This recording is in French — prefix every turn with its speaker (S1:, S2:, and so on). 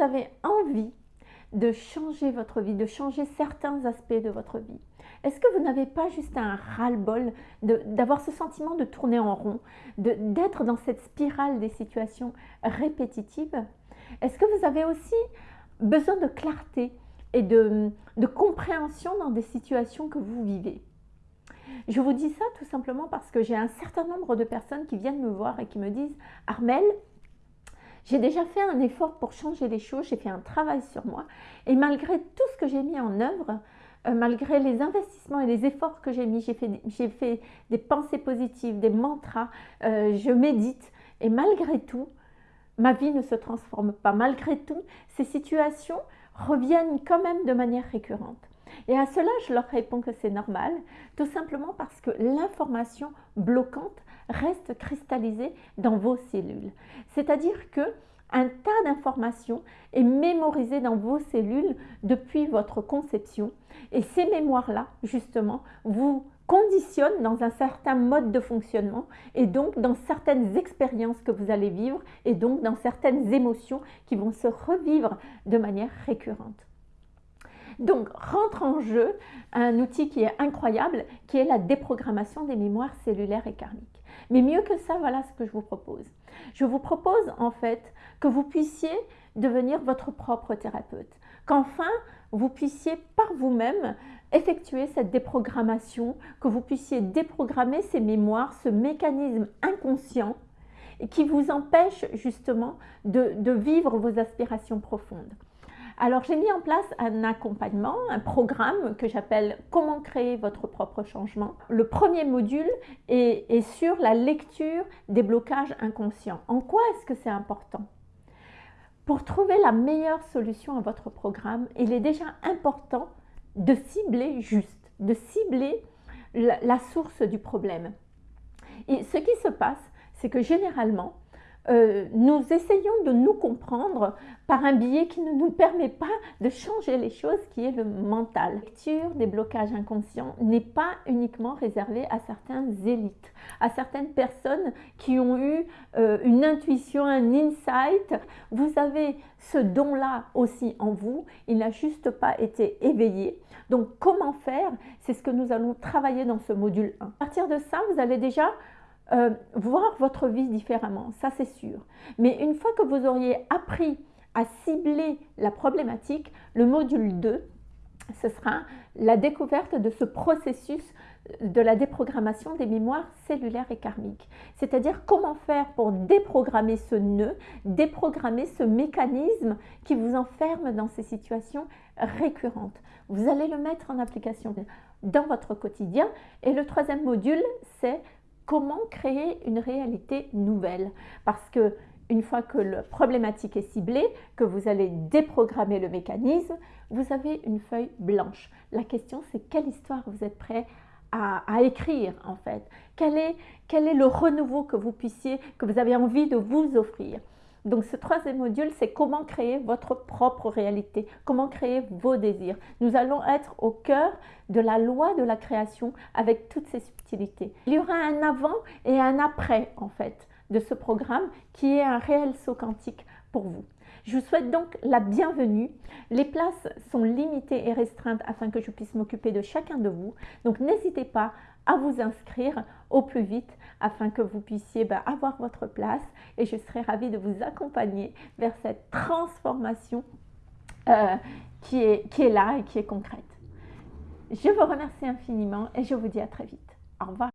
S1: avez envie de changer votre vie, de changer certains aspects de votre vie Est-ce que vous n'avez pas juste un ras-le-bol d'avoir ce sentiment de tourner en rond, d'être dans cette spirale des situations répétitives? Est-ce que vous avez aussi besoin de clarté et de, de compréhension dans des situations que vous vivez? Je vous dis ça tout simplement parce que j'ai un certain nombre de personnes qui viennent me voir et qui me disent « Armel, j'ai déjà fait un effort pour changer les choses, j'ai fait un travail sur moi et malgré tout ce que j'ai mis en œuvre, euh, malgré les investissements et les efforts que j'ai mis, j'ai fait, des pensées positives, des mantras, euh, je médite et malgré tout, ma vie ne se transforme pas. Malgré tout, ces situations reviennent quand même de manière récurrente. Et à cela, je leur réponds que c'est normal, tout simplement parce que l'information bloquante reste cristallisée dans vos cellules. C'est-à-dire que un tas d'informations est mémorisé dans vos cellules depuis votre conception et ces mémoires-là, justement, vous conditionnent dans un certain mode de fonctionnement et donc dans certaines expériences que vous allez vivre et donc dans certaines émotions qui vont se revivre de manière récurrente. Donc, rentre en jeu un outil qui est incroyable, qui est la déprogrammation des mémoires cellulaires et karmiques. Mais mieux que ça, voilà ce que je vous propose. Je vous propose en fait que vous puissiez devenir votre propre thérapeute. Qu'enfin, vous puissiez par vous-même effectuer cette déprogrammation, que vous puissiez déprogrammer ces mémoires, ce mécanisme inconscient qui vous empêche justement de, vivre vos aspirations profondes. Alors, j'ai mis en place un accompagnement, un programme que j'appelle « Comment créer votre propre changement ». Le premier module est, sur la lecture des blocages inconscients. En quoi est-ce que c'est important? Pour trouver la meilleure solution à votre programme, il est déjà important de cibler juste, de cibler la source du problème. Et ce qui se passe, c'est que généralement, euh, nous essayons de nous comprendre par un biais qui ne nous permet pas de changer les choses, qui est le mental. La lecture des blocages inconscients n'est pas uniquement réservée à certaines élites, à certaines personnes qui ont eu euh, une intuition, un insight. Vous avez ce don-là aussi en vous, il n'a juste pas été éveillé. Donc comment faire? C'est ce que nous allons travailler dans ce module 1. À partir de ça, vous allez déjà euh, voir votre vie différemment, ça c'est sûr. Mais une fois que vous auriez appris à cibler la problématique, le module 2, ce sera la découverte de ce processus de la déprogrammation des mémoires cellulaires et karmiques. C'est-à-dire comment faire pour déprogrammer ce nœud, déprogrammer ce mécanisme qui vous enferme dans ces situations récurrentes. Vous allez le mettre en application dans votre quotidien. Et le troisième module, c'est comment créer une réalité nouvelle. Parce que une fois que la problématique est ciblée, que vous allez déprogrammer le mécanisme, vous avez une feuille blanche. La question, c'est quelle histoire vous êtes prêt à, écrire en fait? Quel est, quel est le renouveau que vous puissiez, que vous avez envie de vous offrir? Donc ce troisième module, c'est comment créer votre propre réalité, comment créer vos désirs. Nous allons être au cœur de la loi de la création avec toutes ces subtilités. Il y aura un avant et un après en fait de ce programme qui est un réel saut quantique pour vous. Je vous souhaite donc la bienvenue. Les places sont limitées et restreintes afin que je puisse m'occuper de chacun de vous. Donc n'hésitez pas à vous inscrire au plus vite afin que vous puissiez bah, avoir votre place et je serai ravie de vous accompagner vers cette transformation euh, qui, est, qui est là et qui est concrète. Je vous remercie infiniment et je vous dis à très vite. Au revoir.